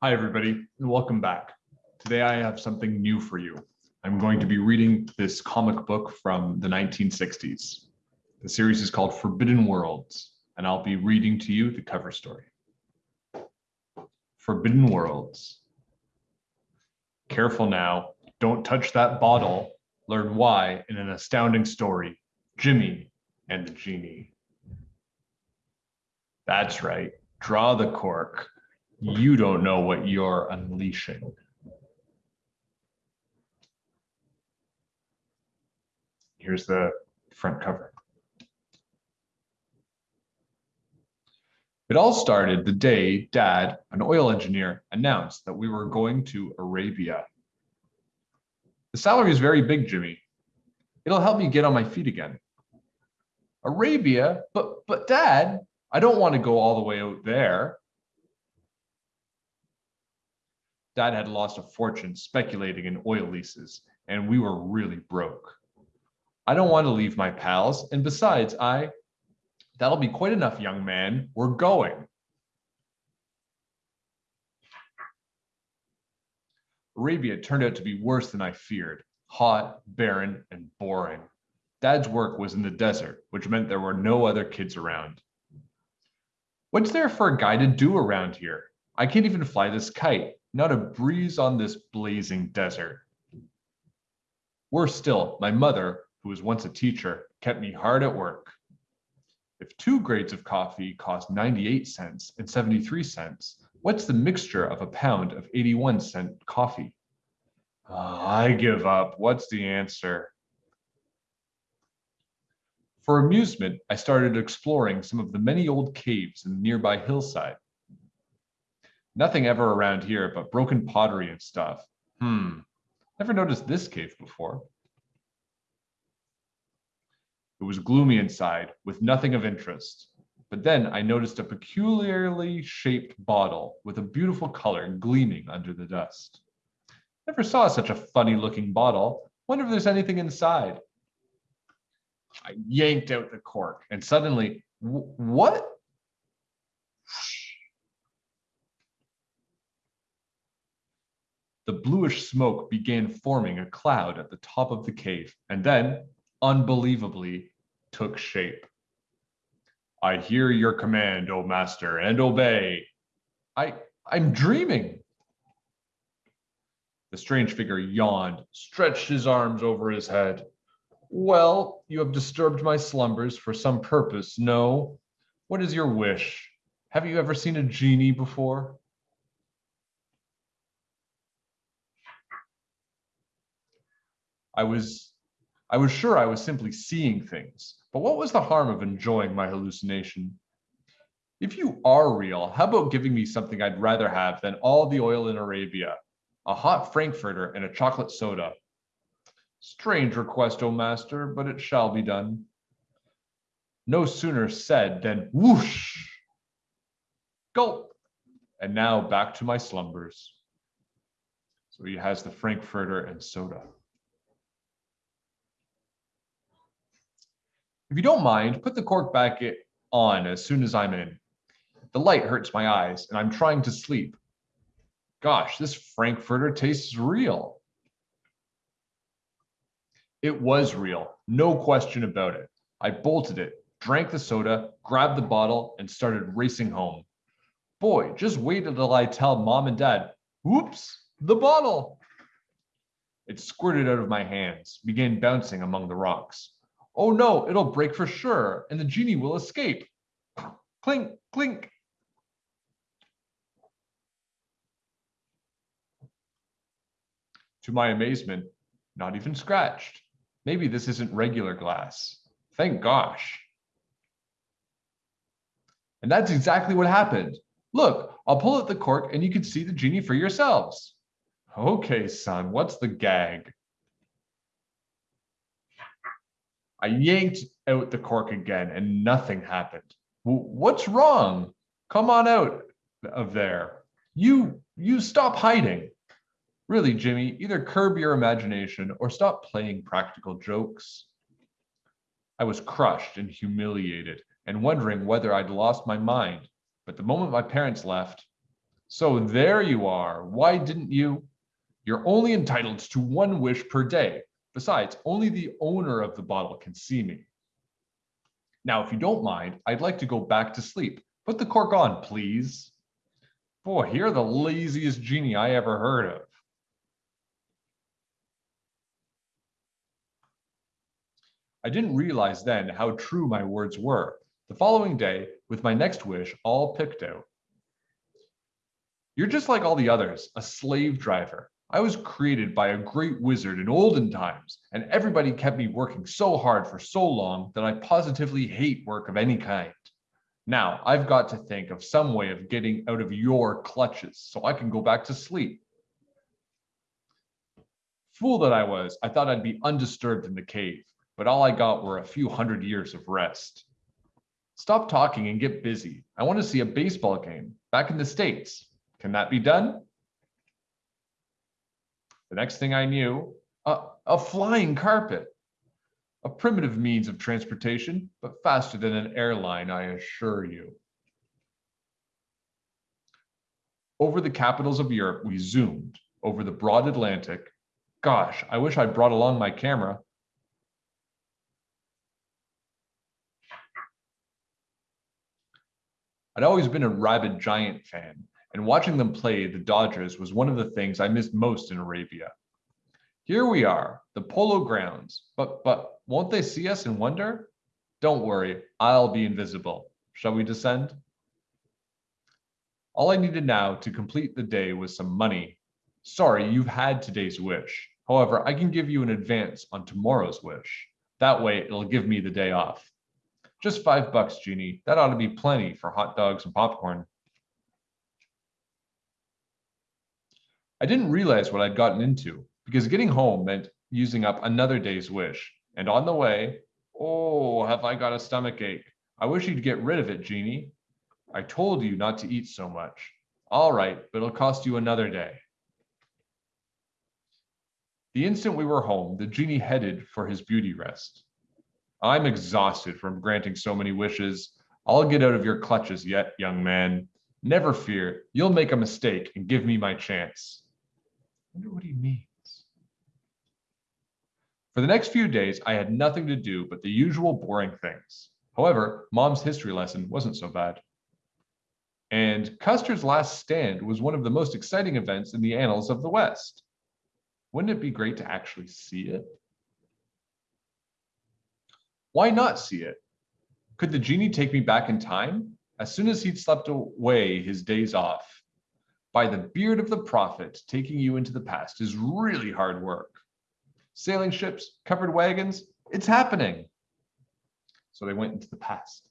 Hi, everybody, and welcome back. Today I have something new for you. I'm going to be reading this comic book from the 1960s. The series is called Forbidden Worlds, and I'll be reading to you the cover story. Forbidden Worlds. Careful now, don't touch that bottle. Learn why in an astounding story, Jimmy and the Genie. That's right, draw the cork. You don't know what you're unleashing. Here's the front cover. It all started the day Dad, an oil engineer, announced that we were going to Arabia. The salary is very big, Jimmy. It'll help me get on my feet again. Arabia? But but Dad, I don't want to go all the way out there. Dad had lost a fortune speculating in oil leases, and we were really broke. I don't want to leave my pals, and besides, I That'll be quite enough, young man. We're going. Arabia turned out to be worse than I feared. Hot, barren, and boring. Dad's work was in the desert, which meant there were no other kids around. What's there for a guy to do around here? I can't even fly this kite. Not a breeze on this blazing desert. Worse still, my mother, who was once a teacher, kept me hard at work. If two grades of coffee cost 98 cents and 73 cents, what's the mixture of a pound of 81 cent coffee? Oh, I give up. What's the answer? For amusement, I started exploring some of the many old caves in the nearby hillside. Nothing ever around here but broken pottery and stuff. Hmm, never noticed this cave before. It was gloomy inside, with nothing of interest. But then I noticed a peculiarly shaped bottle with a beautiful color gleaming under the dust. Never saw such a funny looking bottle. Wonder if there's anything inside. I yanked out the cork and suddenly, what? The bluish smoke began forming a cloud at the top of the cave, and then unbelievably took shape. I hear your command, O master, and obey. I, I'm dreaming. The strange figure yawned, stretched his arms over his head. Well, you have disturbed my slumbers for some purpose, no? What is your wish? Have you ever seen a genie before? I was I was sure I was simply seeing things, but what was the harm of enjoying my hallucination? If you are real, how about giving me something I'd rather have than all the oil in Arabia, a hot frankfurter and a chocolate soda? Strange request, O master, but it shall be done. No sooner said than whoosh, gulp, and now back to my slumbers. So he has the frankfurter and soda. If you don't mind, put the cork back on as soon as I'm in. The light hurts my eyes and I'm trying to sleep. Gosh, this Frankfurter tastes real. It was real, no question about it. I bolted it, drank the soda, grabbed the bottle, and started racing home. Boy, just wait until I tell mom and dad, whoops, the bottle. It squirted out of my hands, began bouncing among the rocks. Oh no, it'll break for sure, and the genie will escape. Clink, clink. To my amazement, not even scratched. Maybe this isn't regular glass. Thank gosh. And that's exactly what happened. Look, I'll pull out the cork and you can see the genie for yourselves. Okay, son, what's the gag? I yanked out the cork again and nothing happened. What's wrong? Come on out of there. You, you stop hiding. Really, Jimmy, either curb your imagination or stop playing practical jokes. I was crushed and humiliated and wondering whether I'd lost my mind. But the moment my parents left, So there you are. Why didn't you? You're only entitled to one wish per day. Besides, only the owner of the bottle can see me. Now, if you don't mind, I'd like to go back to sleep. Put the cork on, please. Boy, you're the laziest genie I ever heard of. I didn't realize then how true my words were. The following day, with my next wish all picked out. You're just like all the others, a slave driver. I was created by a great wizard in olden times, and everybody kept me working so hard for so long that I positively hate work of any kind. Now, I've got to think of some way of getting out of your clutches so I can go back to sleep. Fool that I was, I thought I'd be undisturbed in the cave, but all I got were a few hundred years of rest. Stop talking and get busy. I want to see a baseball game back in the States. Can that be done? The next thing I knew, a, a flying carpet. A primitive means of transportation, but faster than an airline, I assure you. Over the capitals of Europe, we zoomed over the broad Atlantic. Gosh, I wish I'd brought along my camera. I'd always been a rabid Giant fan, and watching them play the Dodgers was one of the things I missed most in Arabia. Here we are, the polo grounds, but but won't they see us and wonder? Don't worry, I'll be invisible. Shall we descend? All I needed now to complete the day was some money. Sorry, you've had today's wish. However, I can give you an advance on tomorrow's wish. That way, it'll give me the day off. Just five bucks, Genie. That ought to be plenty for hot dogs and popcorn. I didn't realize what I'd gotten into because getting home meant using up another day's wish. And on the way, oh, have I got a stomach ache? I wish you'd get rid of it, Genie. I told you not to eat so much. All right, but it'll cost you another day. The instant we were home, the genie headed for his beauty rest. I'm exhausted from granting so many wishes. I'll get out of your clutches yet, young man. Never fear, you'll make a mistake and give me my chance. Wonder what he means. For the next few days, I had nothing to do but the usual boring things. However, mom's history lesson wasn't so bad. And Custer's last stand was one of the most exciting events in the annals of the West. Wouldn't it be great to actually see it? Why not see it? Could the genie take me back in time? As soon as he'd slept away his days off. By the beard of the prophet, taking you into the past is really hard work. Sailing ships, covered wagons, it's happening. So they went into the past.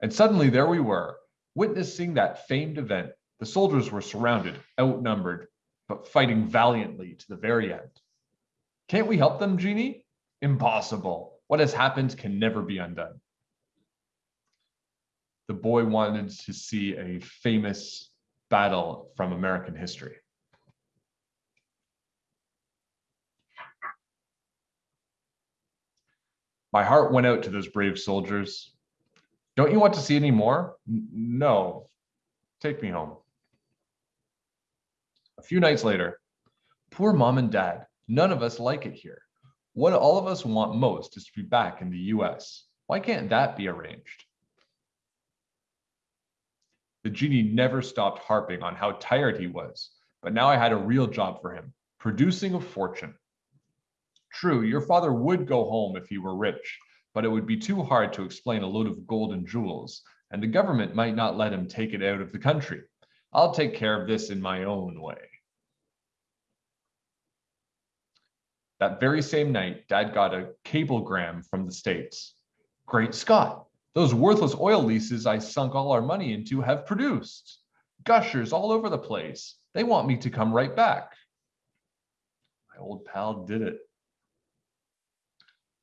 And suddenly there we were, witnessing that famed event. The soldiers were surrounded, outnumbered, but fighting valiantly to the very end. Can't we help them, Genie? Impossible. What has happened can never be undone. The boy wanted to see a famous battle from American history. My heart went out to those brave soldiers. Don't you want to see any more? No. Take me home. A few nights later, poor mom and dad, none of us like it here. What all of us want most is to be back in the US. Why can't that be arranged? The genie never stopped harping on how tired he was, but now I had a real job for him, producing a fortune. True, your father would go home if he were rich, but it would be too hard to explain a load of gold and jewels, and the government might not let him take it out of the country. I'll take care of this in my own way. That very same night, Dad got a cablegram from the States. Great Scott, those worthless oil leases I sunk all our money into have produced. Gushers all over the place. They want me to come right back. My old pal did it.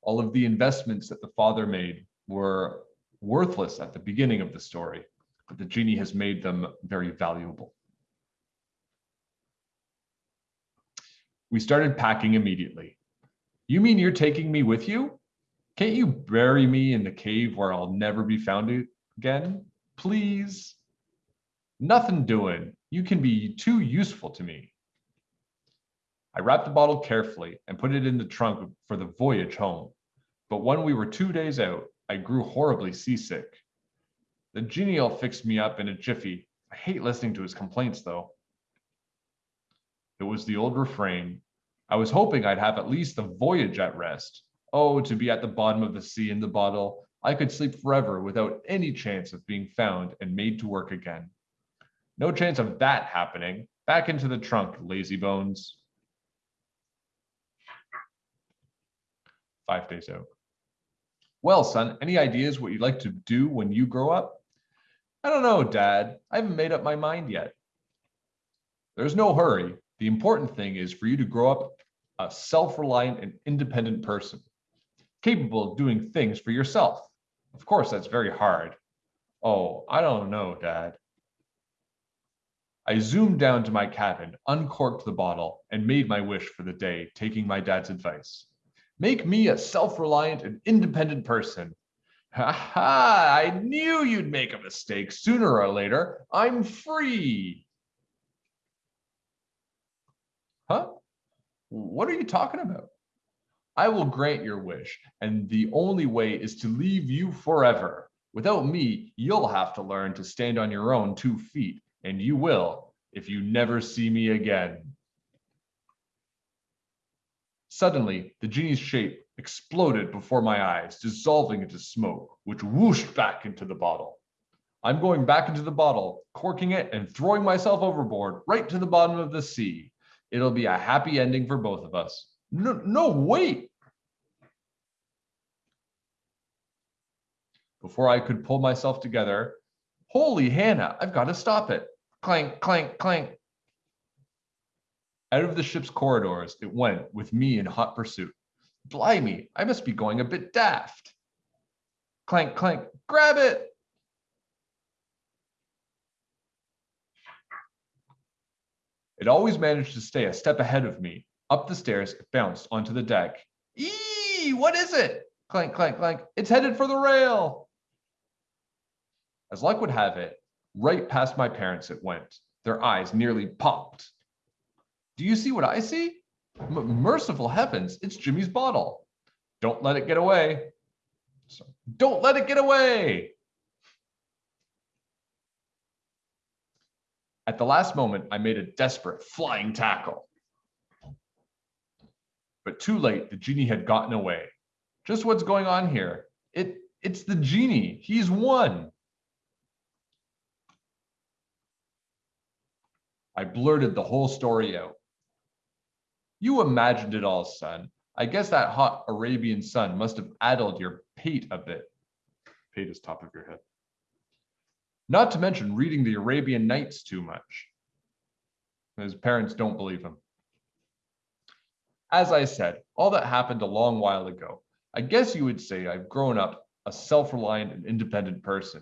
All of the investments that the father made were worthless at the beginning of the story, but the genie has made them very valuable. We started packing immediately. You mean you're taking me with you? Can't you bury me in the cave where I'll never be found again? Please. Nothing doing. You can be too useful to me. I wrapped the bottle carefully and put it in the trunk for the voyage home. But when we were two days out, I grew horribly seasick. The genial fixed me up in a jiffy. I hate listening to his complaints, though. It was the old refrain. I was hoping I'd have at least the voyage at rest. Oh, to be at the bottom of the sea in the bottle. I could sleep forever without any chance of being found and made to work again. No chance of that happening. Back into the trunk, lazy bones. Five days out. Well, son, any ideas what you'd like to do when you grow up? I don't know, Dad. I haven't made up my mind yet. There's no hurry. The important thing is for you to grow up a self-reliant and independent person, capable of doing things for yourself. Of course, that's very hard. Oh, I don't know, Dad. I zoomed down to my cabin, uncorked the bottle, and made my wish for the day, taking my dad's advice. Make me a self-reliant and independent person. Ha ha, I knew you'd make a mistake sooner or later. I'm free. Huh? What are you talking about? I will grant your wish, and the only way is to leave you forever. Without me, you'll have to learn to stand on your own two feet, and you will if you never see me again. Suddenly, the genie's shape exploded before my eyes, dissolving into smoke, which whooshed back into the bottle. I'm going back into the bottle, corking it and throwing myself overboard right to the bottom of the sea. It'll be a happy ending for both of us. No, no, wait. Before I could pull myself together, holy Hannah, I've got to stop it. Clank, clank, clank. Out of the ship's corridors it went with me in hot pursuit. Blimey, I must be going a bit daft. Clank, clank, grab it! It always managed to stay a step ahead of me. Up the stairs, it bounced onto the deck. Eee, what is it? Clank, clank, clank. It's headed for the rail. As luck would have it, right past my parents it went. Their eyes nearly popped. Do you see what I see? M merciful heavens, it's Jimmy's bottle. Don't let it get away. So, don't let it get away. At the last moment, I made a desperate flying tackle. But too late, the genie had gotten away. Just what's going on here? It, it's the genie. He's won. I blurted the whole story out. You imagined it all, son. I guess that hot Arabian sun must have addled your pate a bit. Pate is top of your head. Not to mention reading the Arabian Nights too much. His parents don't believe him. As I said, all that happened a long while ago. I guess you would say I've grown up a self-reliant and independent person,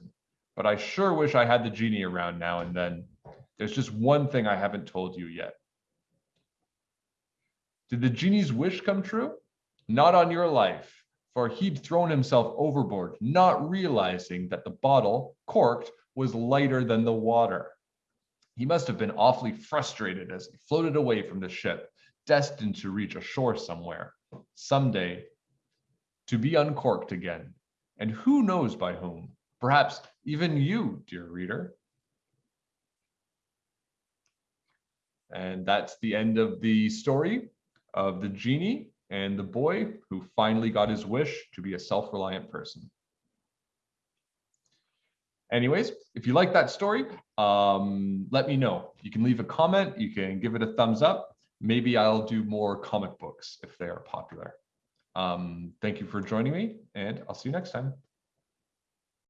but I sure wish I had the genie around now and then. There's just one thing I haven't told you yet. Did the genie's wish come true? Not on your life, for he'd thrown himself overboard, not realizing that the bottle, corked, was lighter than the water. He must have been awfully frustrated as he floated away from the ship, destined to reach a shore somewhere, someday, to be uncorked again. And who knows by whom? Perhaps even you, dear reader. And that's the end of the story of the genie and the boy who finally got his wish to be a self-reliant person. Anyways, if you like that story, um, let me know. You can leave a comment, you can give it a thumbs up. Maybe I'll do more comic books if they are popular. Um, thank you for joining me, and I'll see you next time.